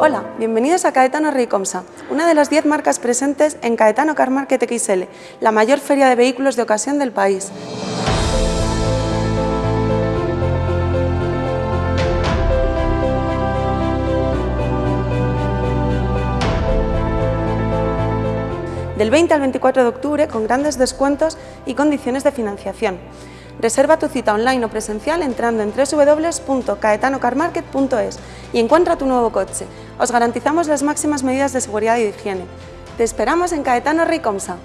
Hola, bienvenidos a Caetano Reycomsa, una de las 10 marcas presentes en Caetano Car Market XL, la mayor feria de vehículos de ocasión del país. Del 20 al 24 de octubre con grandes descuentos y condiciones de financiación. Reserva tu cita online o presencial entrando en www.caetanocarmarket.es y encuentra tu nuevo coche. Os garantizamos las máximas medidas de seguridad y de higiene. Te esperamos en Caetano Ricomsa.